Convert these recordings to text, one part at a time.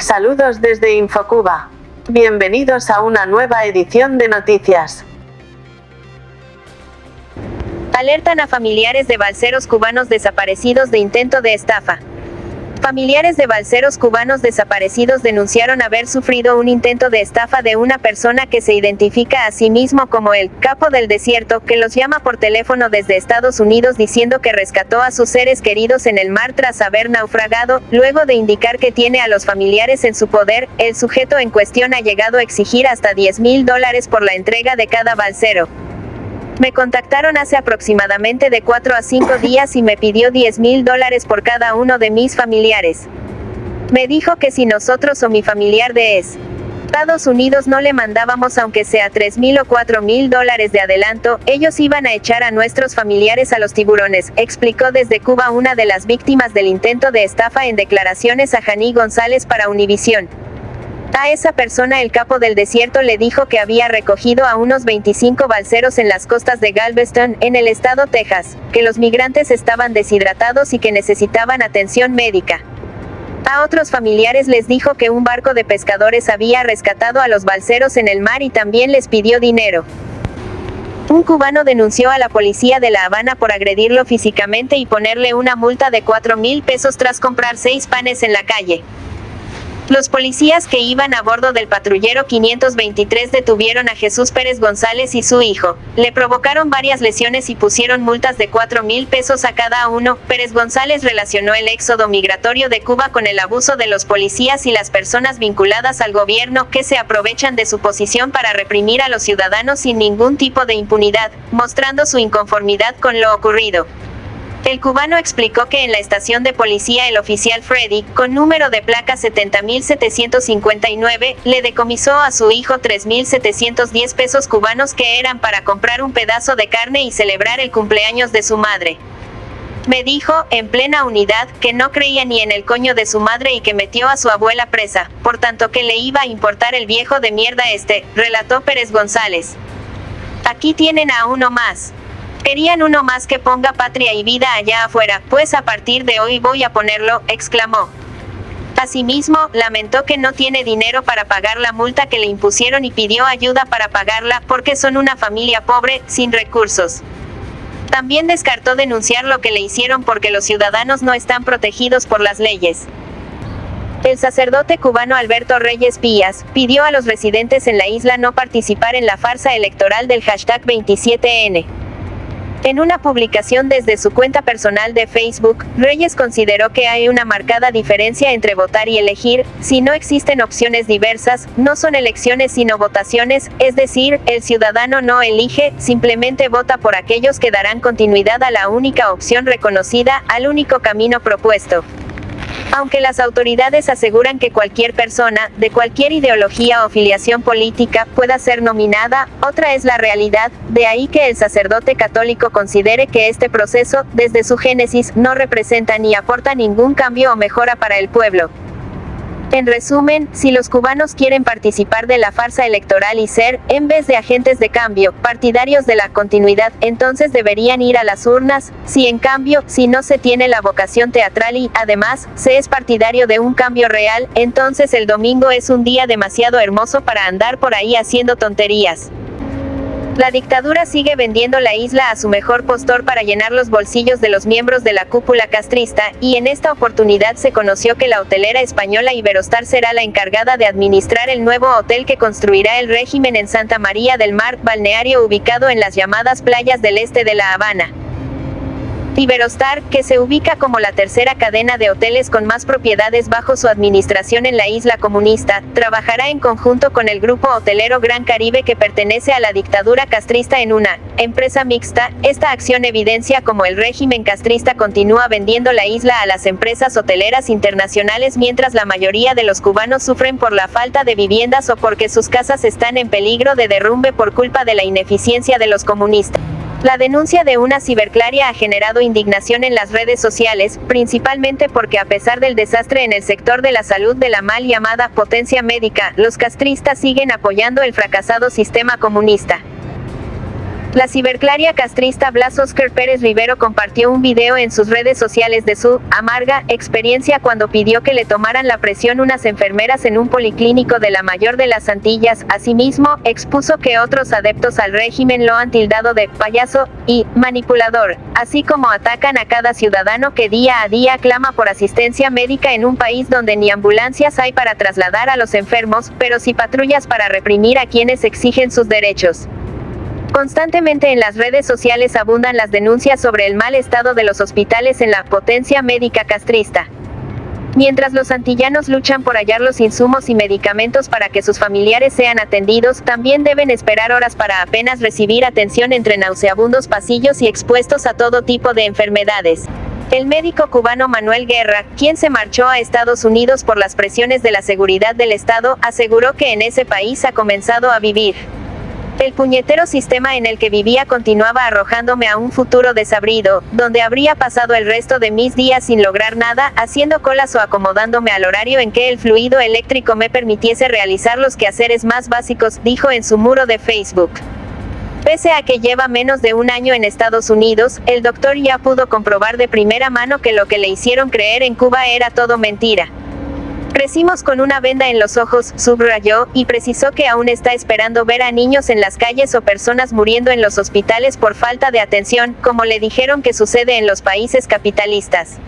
Saludos desde Infocuba. Bienvenidos a una nueva edición de noticias. Alertan a familiares de balseros cubanos desaparecidos de intento de estafa. Familiares de balseros cubanos desaparecidos denunciaron haber sufrido un intento de estafa de una persona que se identifica a sí mismo como el capo del desierto, que los llama por teléfono desde Estados Unidos diciendo que rescató a sus seres queridos en el mar tras haber naufragado, luego de indicar que tiene a los familiares en su poder, el sujeto en cuestión ha llegado a exigir hasta 10 mil dólares por la entrega de cada balsero. Me contactaron hace aproximadamente de 4 a 5 días y me pidió 10 mil dólares por cada uno de mis familiares. Me dijo que si nosotros o mi familiar de es. Estados Unidos no le mandábamos aunque sea 3 mil o 4 mil dólares de adelanto, ellos iban a echar a nuestros familiares a los tiburones, explicó desde Cuba una de las víctimas del intento de estafa en declaraciones a Janí González para Univisión. A esa persona el capo del desierto le dijo que había recogido a unos 25 balseros en las costas de Galveston, en el estado Texas, que los migrantes estaban deshidratados y que necesitaban atención médica. A otros familiares les dijo que un barco de pescadores había rescatado a los balseros en el mar y también les pidió dinero. Un cubano denunció a la policía de La Habana por agredirlo físicamente y ponerle una multa de 4 mil pesos tras comprar seis panes en la calle. Los policías que iban a bordo del patrullero 523 detuvieron a Jesús Pérez González y su hijo. Le provocaron varias lesiones y pusieron multas de 4 mil pesos a cada uno. Pérez González relacionó el éxodo migratorio de Cuba con el abuso de los policías y las personas vinculadas al gobierno que se aprovechan de su posición para reprimir a los ciudadanos sin ningún tipo de impunidad, mostrando su inconformidad con lo ocurrido. El cubano explicó que en la estación de policía el oficial Freddy, con número de placa 70.759, le decomisó a su hijo 3.710 pesos cubanos que eran para comprar un pedazo de carne y celebrar el cumpleaños de su madre. Me dijo, en plena unidad, que no creía ni en el coño de su madre y que metió a su abuela presa, por tanto que le iba a importar el viejo de mierda este, relató Pérez González. Aquí tienen a uno más. Querían uno más que ponga patria y vida allá afuera, pues a partir de hoy voy a ponerlo, exclamó. Asimismo, lamentó que no tiene dinero para pagar la multa que le impusieron y pidió ayuda para pagarla, porque son una familia pobre, sin recursos. También descartó denunciar lo que le hicieron porque los ciudadanos no están protegidos por las leyes. El sacerdote cubano Alberto Reyes Pías pidió a los residentes en la isla no participar en la farsa electoral del hashtag 27N. En una publicación desde su cuenta personal de Facebook, Reyes consideró que hay una marcada diferencia entre votar y elegir, si no existen opciones diversas, no son elecciones sino votaciones, es decir, el ciudadano no elige, simplemente vota por aquellos que darán continuidad a la única opción reconocida, al único camino propuesto. Aunque las autoridades aseguran que cualquier persona, de cualquier ideología o filiación política, pueda ser nominada, otra es la realidad, de ahí que el sacerdote católico considere que este proceso, desde su génesis, no representa ni aporta ningún cambio o mejora para el pueblo. En resumen, si los cubanos quieren participar de la farsa electoral y ser, en vez de agentes de cambio, partidarios de la continuidad, entonces deberían ir a las urnas, si en cambio, si no se tiene la vocación teatral y, además, se es partidario de un cambio real, entonces el domingo es un día demasiado hermoso para andar por ahí haciendo tonterías. La dictadura sigue vendiendo la isla a su mejor postor para llenar los bolsillos de los miembros de la cúpula castrista, y en esta oportunidad se conoció que la hotelera española Iberostar será la encargada de administrar el nuevo hotel que construirá el régimen en Santa María del Mar, balneario ubicado en las llamadas playas del este de La Habana. Iberostar, que se ubica como la tercera cadena de hoteles con más propiedades bajo su administración en la isla comunista, trabajará en conjunto con el grupo hotelero Gran Caribe que pertenece a la dictadura castrista en una empresa mixta. Esta acción evidencia cómo el régimen castrista continúa vendiendo la isla a las empresas hoteleras internacionales mientras la mayoría de los cubanos sufren por la falta de viviendas o porque sus casas están en peligro de derrumbe por culpa de la ineficiencia de los comunistas. La denuncia de una ciberclaria ha generado indignación en las redes sociales, principalmente porque a pesar del desastre en el sector de la salud de la mal llamada potencia médica, los castristas siguen apoyando el fracasado sistema comunista. La ciberclaria castrista Blas Oscar Pérez Rivero compartió un video en sus redes sociales de su amarga experiencia cuando pidió que le tomaran la presión unas enfermeras en un policlínico de la mayor de las Antillas. Asimismo, expuso que otros adeptos al régimen lo han tildado de payaso y manipulador, así como atacan a cada ciudadano que día a día clama por asistencia médica en un país donde ni ambulancias hay para trasladar a los enfermos, pero sí patrullas para reprimir a quienes exigen sus derechos. Constantemente en las redes sociales abundan las denuncias sobre el mal estado de los hospitales en la potencia médica castrista. Mientras los antillanos luchan por hallar los insumos y medicamentos para que sus familiares sean atendidos, también deben esperar horas para apenas recibir atención entre nauseabundos pasillos y expuestos a todo tipo de enfermedades. El médico cubano Manuel Guerra, quien se marchó a Estados Unidos por las presiones de la seguridad del Estado, aseguró que en ese país ha comenzado a vivir el puñetero sistema en el que vivía continuaba arrojándome a un futuro desabrido, donde habría pasado el resto de mis días sin lograr nada, haciendo colas o acomodándome al horario en que el fluido eléctrico me permitiese realizar los quehaceres más básicos, dijo en su muro de Facebook. Pese a que lleva menos de un año en Estados Unidos, el doctor ya pudo comprobar de primera mano que lo que le hicieron creer en Cuba era todo mentira. Crecimos con una venda en los ojos, subrayó, y precisó que aún está esperando ver a niños en las calles o personas muriendo en los hospitales por falta de atención, como le dijeron que sucede en los países capitalistas.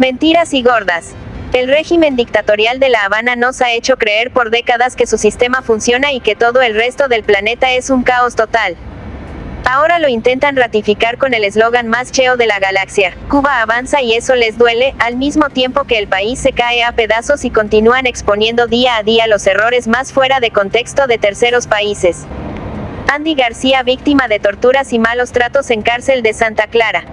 Mentiras y gordas. El régimen dictatorial de La Habana nos ha hecho creer por décadas que su sistema funciona y que todo el resto del planeta es un caos total. Ahora lo intentan ratificar con el eslogan más cheo de la galaxia. Cuba avanza y eso les duele, al mismo tiempo que el país se cae a pedazos y continúan exponiendo día a día los errores más fuera de contexto de terceros países. Andy García víctima de torturas y malos tratos en cárcel de Santa Clara.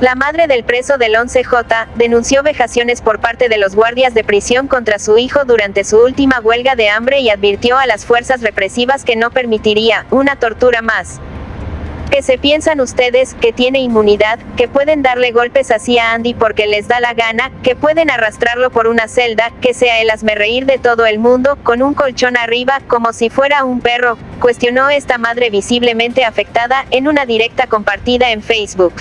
La madre del preso del 11J denunció vejaciones por parte de los guardias de prisión contra su hijo durante su última huelga de hambre y advirtió a las fuerzas represivas que no permitiría una tortura más que se piensan ustedes, que tiene inmunidad, que pueden darle golpes así a Andy porque les da la gana, que pueden arrastrarlo por una celda, que sea el reír de todo el mundo, con un colchón arriba, como si fuera un perro, cuestionó esta madre visiblemente afectada, en una directa compartida en Facebook.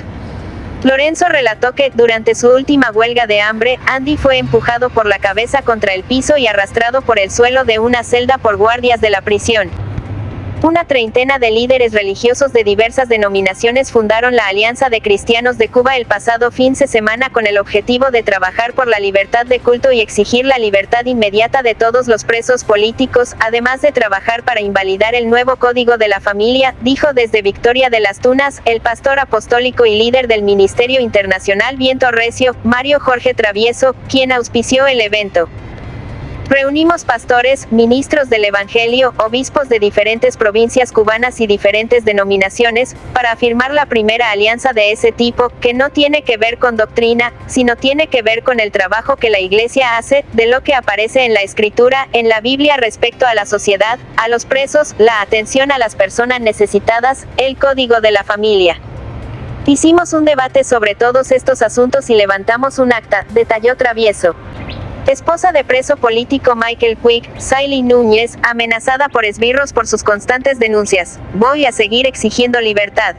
Lorenzo relató que, durante su última huelga de hambre, Andy fue empujado por la cabeza contra el piso y arrastrado por el suelo de una celda por guardias de la prisión. Una treintena de líderes religiosos de diversas denominaciones fundaron la Alianza de Cristianos de Cuba el pasado fin de semana con el objetivo de trabajar por la libertad de culto y exigir la libertad inmediata de todos los presos políticos, además de trabajar para invalidar el nuevo Código de la Familia, dijo desde Victoria de las Tunas, el pastor apostólico y líder del Ministerio Internacional Viento Recio, Mario Jorge Travieso, quien auspició el evento. Reunimos pastores, ministros del Evangelio, obispos de diferentes provincias cubanas y diferentes denominaciones, para afirmar la primera alianza de ese tipo, que no tiene que ver con doctrina, sino tiene que ver con el trabajo que la Iglesia hace, de lo que aparece en la Escritura, en la Biblia respecto a la sociedad, a los presos, la atención a las personas necesitadas, el código de la familia. Hicimos un debate sobre todos estos asuntos y levantamos un acta, detalló Travieso. Esposa de preso político Michael Quick, Siley Núñez, amenazada por esbirros por sus constantes denuncias. Voy a seguir exigiendo libertad.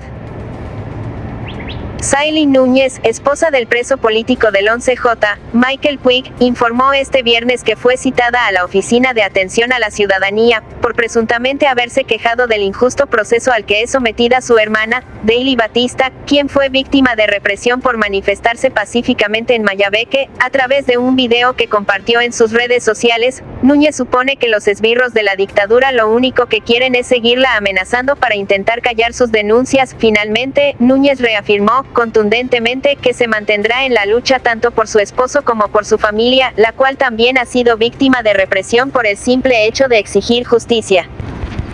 Saily Núñez, esposa del preso político del 11J, Michael Quick, informó este viernes que fue citada a la Oficina de Atención a la Ciudadanía, por presuntamente haberse quejado del injusto proceso al que es sometida su hermana, Daily Batista, quien fue víctima de represión por manifestarse pacíficamente en Mayabeque, a través de un video que compartió en sus redes sociales, Núñez supone que los esbirros de la dictadura lo único que quieren es seguirla amenazando para intentar callar sus denuncias. Finalmente, Núñez reafirmó, contundentemente que se mantendrá en la lucha tanto por su esposo como por su familia, la cual también ha sido víctima de represión por el simple hecho de exigir justicia.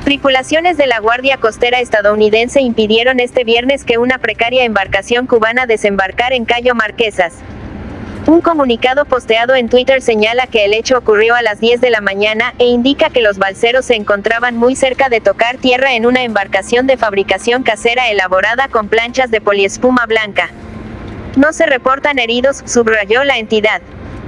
Tripulaciones de la Guardia Costera estadounidense impidieron este viernes que una precaria embarcación cubana desembarcara en Cayo Marquesas. Un comunicado posteado en Twitter señala que el hecho ocurrió a las 10 de la mañana e indica que los balseros se encontraban muy cerca de tocar tierra en una embarcación de fabricación casera elaborada con planchas de poliespuma blanca. No se reportan heridos, subrayó la entidad.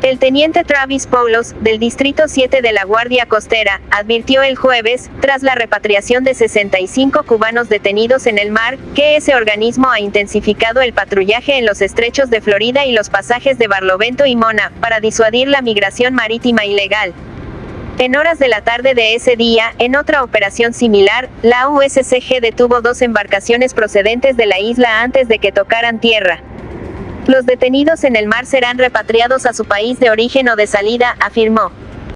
El teniente Travis Paulos, del Distrito 7 de la Guardia Costera, advirtió el jueves, tras la repatriación de 65 cubanos detenidos en el mar, que ese organismo ha intensificado el patrullaje en los estrechos de Florida y los pasajes de Barlovento y Mona, para disuadir la migración marítima ilegal. En horas de la tarde de ese día, en otra operación similar, la USCG detuvo dos embarcaciones procedentes de la isla antes de que tocaran tierra. Los detenidos en el mar serán repatriados a su país de origen o de salida, afirmó.